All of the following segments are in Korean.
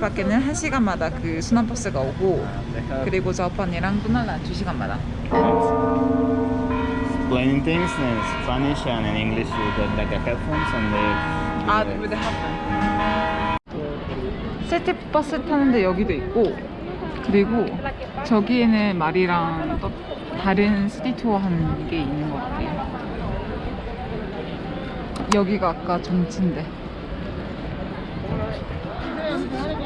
밖에는 1시간마다 그 순환버스가 오고 그리고 저번이랑 또 날라 2시간마다 explaining things in Spanish and in English with the, like the headphones and they. 아, with the 시티버스 타는데 여기도 있고 그리고 저기에는 말이랑 또 다른 시티 투어 하는 게 있는 것 같아요 여기가 아까 정치인데 지금 12시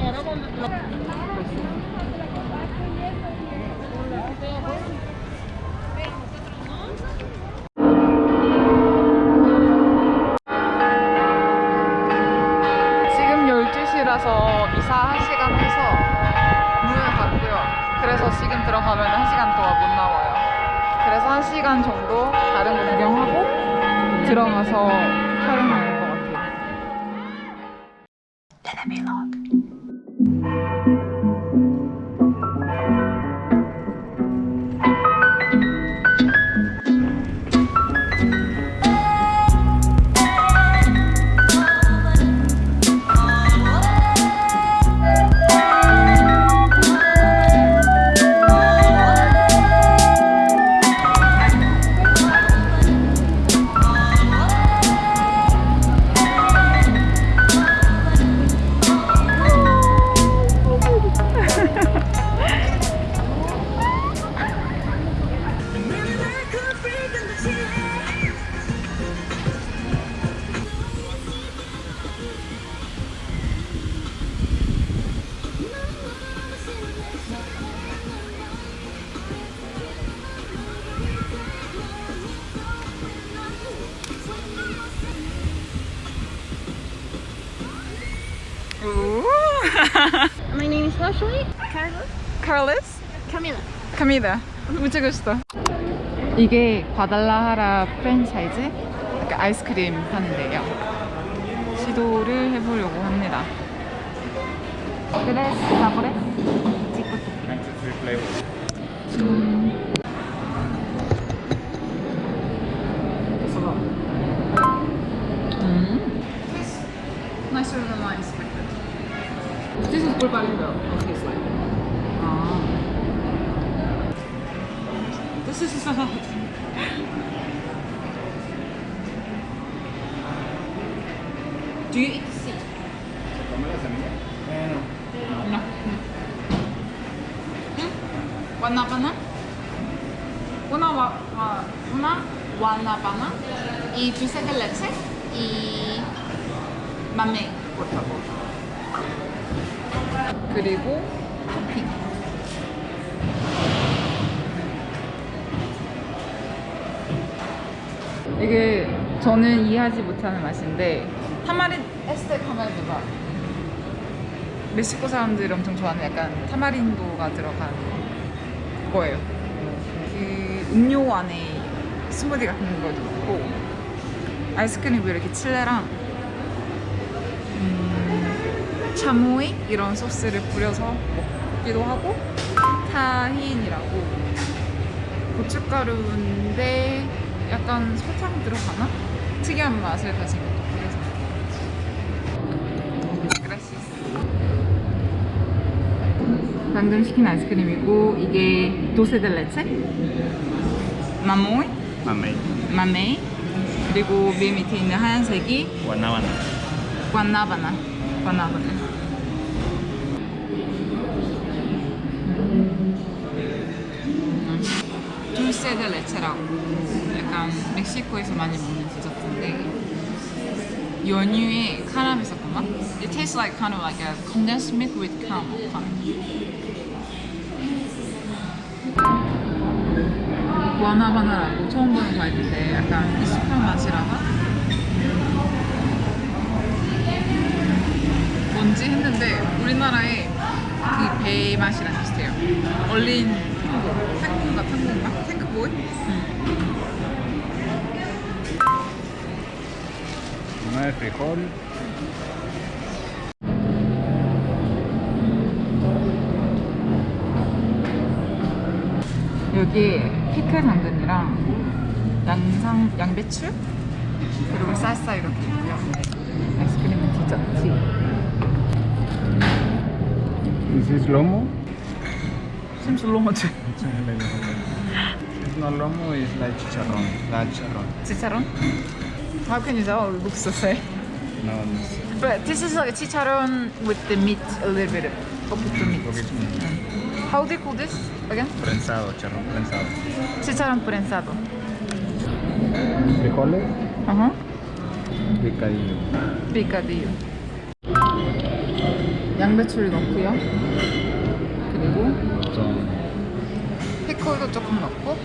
라서 이사 1시간 해서 문을 닫고요. 그래서 지금 들어가면 1시간 동안 못 나와요. 그래서 1시간 정도 다른 거 구경하고 들어가서 촬영하는 것 같아요. My name is Leslie. Carlos. Carlos? Camila. 카미다 무지 멋있다 이게 과달라하라 프랜차이즈 이렇게 아이스크림 하는데요 시도를 해보려고 합니다 그래 사보래? Ninety three flavors. 음. Nicer than is 꿀빨인데요. Okay, it's like. 아. This is hot. Do you eat seed? No. ¿Mm? Guanábana. Una, gua- gua- una guanábana y dulce de leche y mamey, por favor. 그리고 토핑. 이게 저는 이해하지 못하는 맛인데 타마린 에스테 타마린도가 멕시코 사람들이 엄청 좋아하는 약간 타마린도가 들어간 거예요. 그 음료 안에 스무디 같은 것도 있고 아이스크림 위에 이렇게 칠레랑 음, 차모이? 이런 소스를 뿌려서 먹기도 하고 타힌이라고. 고춧가루인데 약간 설탕 들어가나? 특이한 맛을 가진 것도 그래서 그라시스 방금 시킨 아이스크림이고 이게 도세델레체? 마모이? Mamey. 마메이. 그리고 맨 밑에 있는 하얀색이. 관나바나. 관나 바나 둘세드 레체라고 약간 멕시코에서 많이 먹는 디저트인데 연유에 카라멜 맛? It tastes like kind of like a condensed milk with caramel. 구아나바나라고 처음 보는 과일인데 약간 익숙한 맛이라서 뭔지 했는데 우리나라의 그 배 맛이랑 비슷해요. 얼린 탱고, 탱고인가 탱고인가? 탱크보이? Una de frijol. 여기 피클 당근이랑 양상 양배추 그리고 쌀쌀 이렇게 있고요. This is lomo. Seems long. It's not lomo, it's like chicharrón. La chicharrón. Chicharron? How can you tell? It looks the same. No, But this is like chicharron with the meat a little bit. Poquito meat. poquito mm. How do you call this again? prensado, chicharrón prensado. Chicharrón prensado. Frijoles, Ajá. picadillo. picadillo. 양배추를 넣고요. 그리고 피클도 조금 넣고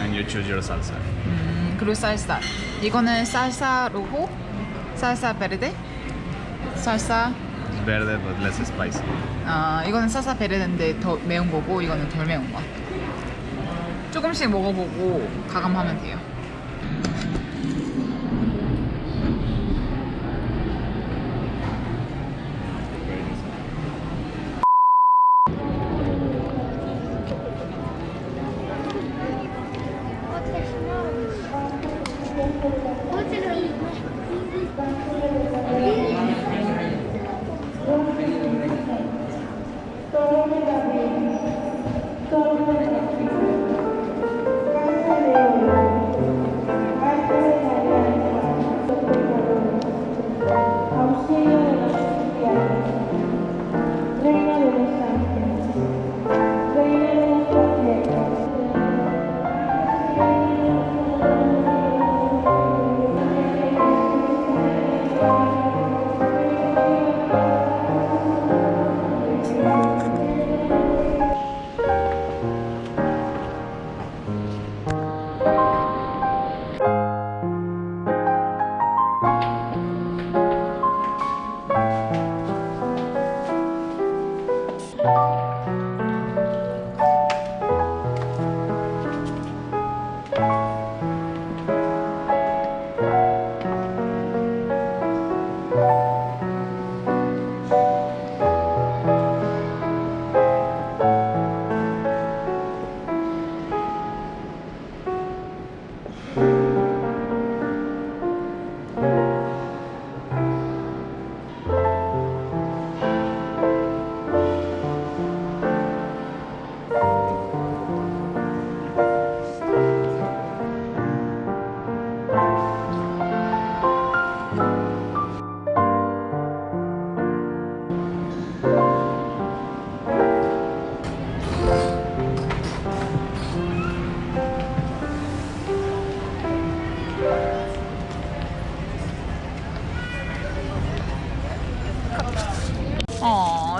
and you choose your salsa. 음, 그리고 쌀사. 이거는 쌀사 로호, 쌀사 베르데. It's verde but less spicy. 아 이거는 쌀사 베르데인데 더 매운 거고 이거는 덜 매운 거. 조금씩 먹어보고 가감하면 돼요.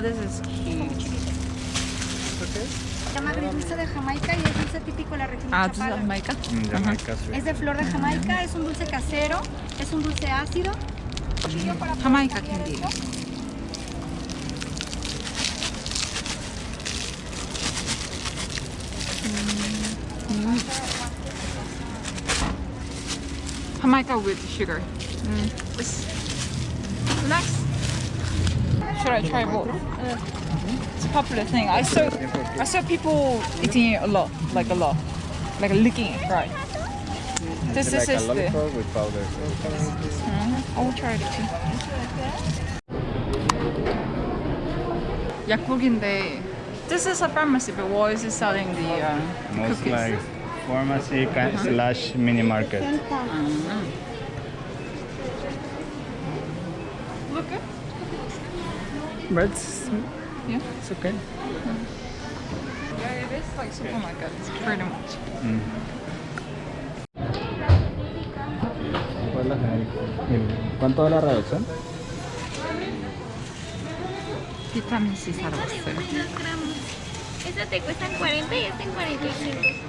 This is cute. Se llama gris dulce de Jamaica y es dulce típico de la región de 아, this is Chapala. Jamaica? Mm, Jamaica. Es de flor de Jamaica, es un dulce casero, es un dulce ácido. Jamaica candy. Jamaica with sugar. Mm. Next. should I try both? Uh, it's a popular thing. I saw I saw people eating it a lot, like a lot, like licking it, right? This is the. Mm-hmm. I'll try it too. Yakbukinde. This is a pharmacy, but why is it selling the uh, Most cookies? like pharmacy uh -huh. slash mini market. Mm -hmm. Look. but it's, yeah. it's okay. Yeah, it is like supermarkets, pretty much. Mm-hmm. ¿Cuánto es la reducción? C. Eso te cuestan 40 y en 45.